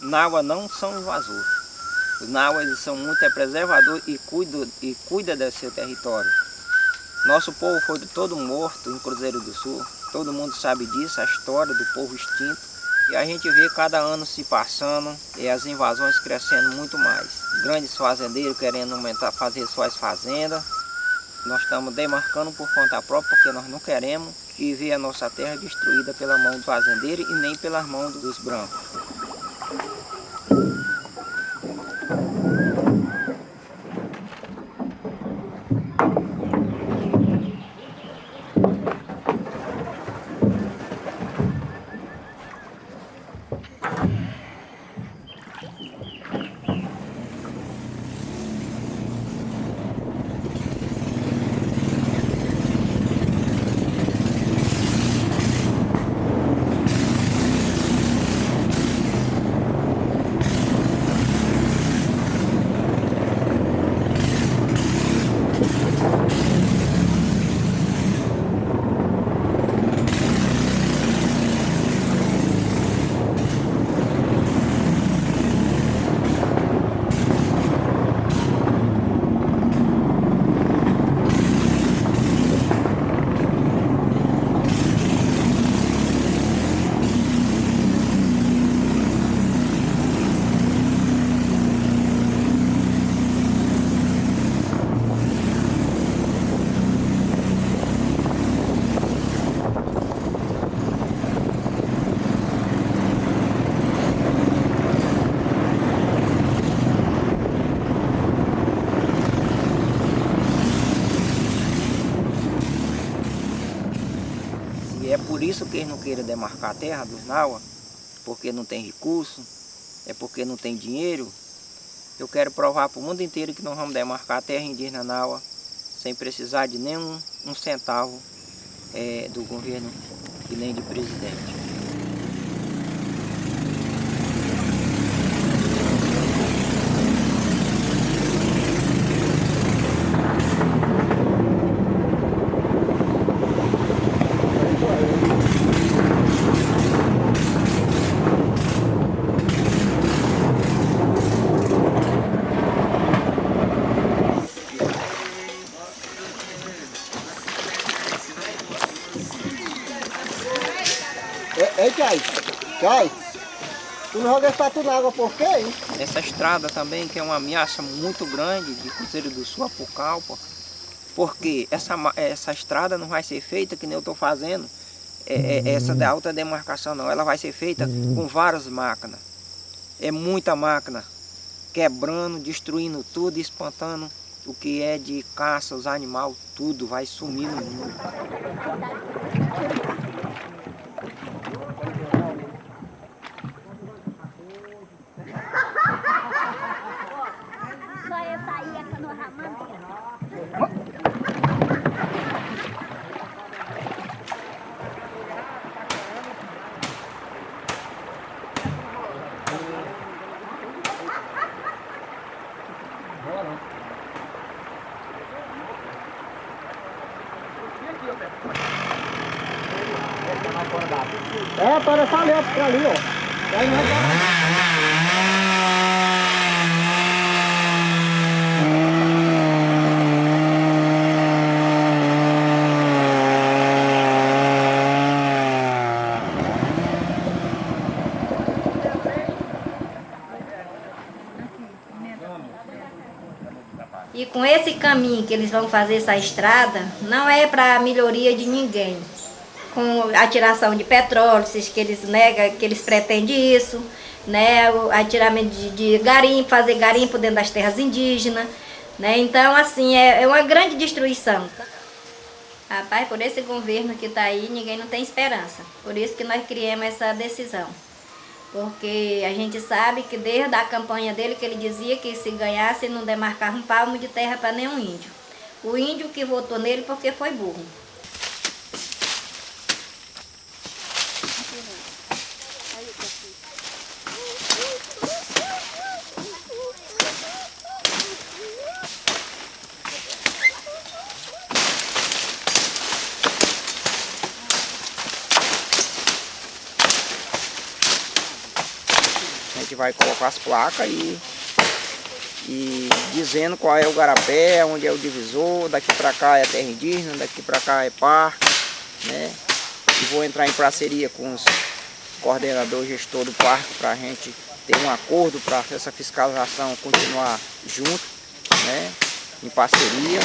Naua não são invasores. Os Naua eles são muito é preservador e cuida, e cuida do seu território. Nosso povo foi todo morto em Cruzeiro do Sul. Todo mundo sabe disso, a história do povo extinto. E a gente vê cada ano se passando e as invasões crescendo muito mais. Grandes fazendeiros querendo aumentar, fazer suas fazendas. Nós estamos demarcando por conta própria porque nós não queremos que veja a nossa terra destruída pela mão do fazendeiro e nem pelas mãos dos brancos. E é por isso que eles não querem demarcar a terra dos Naua, porque não tem recurso, é porque não tem dinheiro. Eu quero provar para o mundo inteiro que nós vamos demarcar a terra indígena Naua sem precisar de nenhum um centavo é, do governo e nem de presidente. Chay, tu não joga esse tatu na água por quê, hein? Essa estrada também, que é uma ameaça muito grande de Cruzeiro do Sul a Pucallpa, porque essa, essa estrada não vai ser feita que nem eu estou fazendo, é, é, essa da alta demarcação não, ela vai ser feita com várias máquinas. É muita máquina, quebrando, destruindo tudo, espantando o que é de caça, os animais, tudo vai sumir no mundo. É, para essa letra pra ali, ó. Aí nós vamos- E com esse caminho que eles vão fazer essa estrada, não é para melhoria de ninguém. Com a tiração de petróleo, que eles negam, que eles pretendem isso, né? o atiramento de, de garimpo, fazer garimpo dentro das terras indígenas, né? Então, assim, é, é uma grande destruição. Rapaz, por esse governo que está aí, ninguém não tem esperança. Por isso que nós criamos essa decisão. Porque a gente sabe que desde a campanha dele que ele dizia que se ganhasse não demarcava um palmo de terra para nenhum índio. O índio que votou nele porque foi burro. Vai colocar as placas e, e dizendo qual é o garapé, onde é o divisor, daqui para cá é terra indígena, daqui para cá é parque, né? E vou entrar em parceria com os coordenadores gestor do parque para a gente ter um acordo para essa fiscalização continuar junto, né? Em parceria.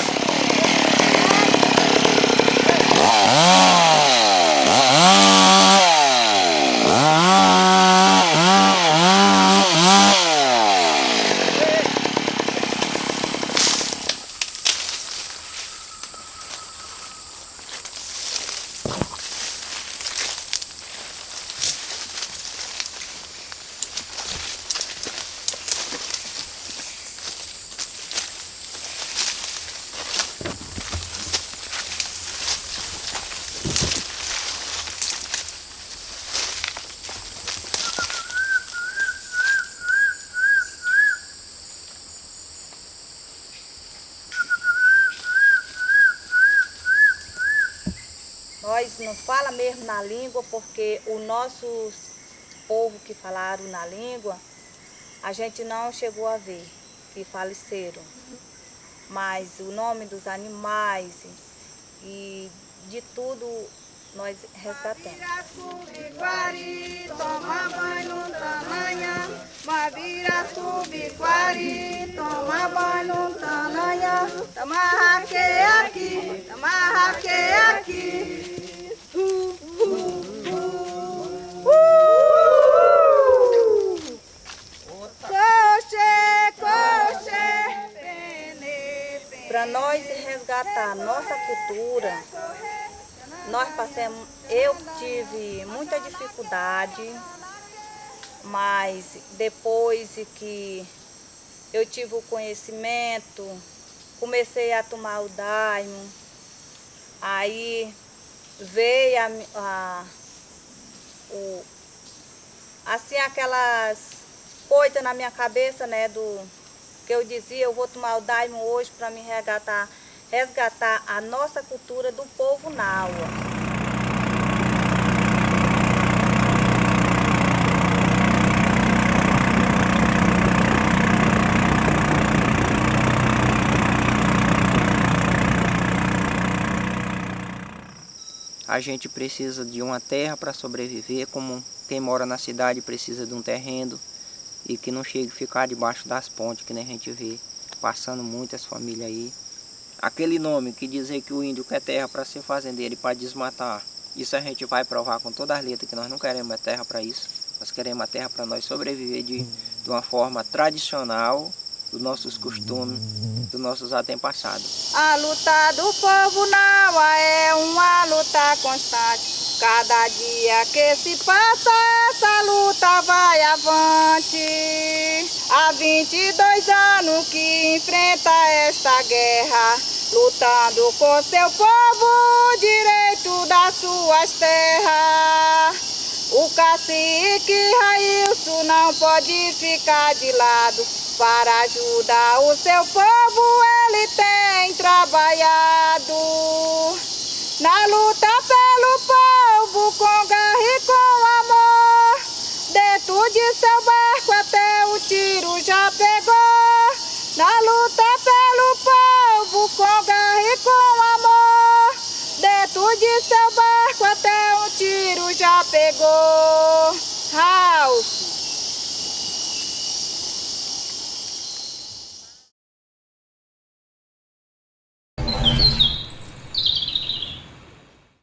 Nós não fala mesmo na língua porque o nosso povo que falaram na língua, a gente não chegou a ver, que faleceram. Mas o nome dos animais e de tudo nós resgatamos. Tamarraque aqui, tamarraque aqui. Resgatar nossa cultura, nós passamos, eu tive muita dificuldade, mas depois que eu tive o conhecimento, comecei a tomar o daimo, aí veio a, a o, assim aquelas coisas na minha cabeça, né, do que eu dizia, eu vou tomar o daimo hoje para me resgatar, resgatar a nossa cultura do povo Naua. A gente precisa de uma terra para sobreviver, como quem mora na cidade precisa de um terreno e que não chegue a ficar debaixo das pontes, que nem a gente vê passando muitas famílias aí. Aquele nome que dizer que o índio quer terra para ser fazendeiro e para desmatar, isso a gente vai provar com todas as letras que nós não queremos a terra para isso. Nós queremos a terra para nós sobreviver de, de uma forma tradicional, dos nossos costumes, dos nossos antepassados. A luta do povo não é uma luta constante. Cada dia que se passa, essa luta vai avante. Há 22 anos que enfrenta esta guerra, lutando com seu povo o direito das suas terras. O cacique Railson não pode ficar de lado. Para ajudar o seu povo, ele tem trabalhado. Na luta pelo povo, com garra e com amor. Dentro de seu barco até o tiro já pegou. Na luta pelo povo, com garra e com amor. Dentro de seu barco até um tiro já pegou.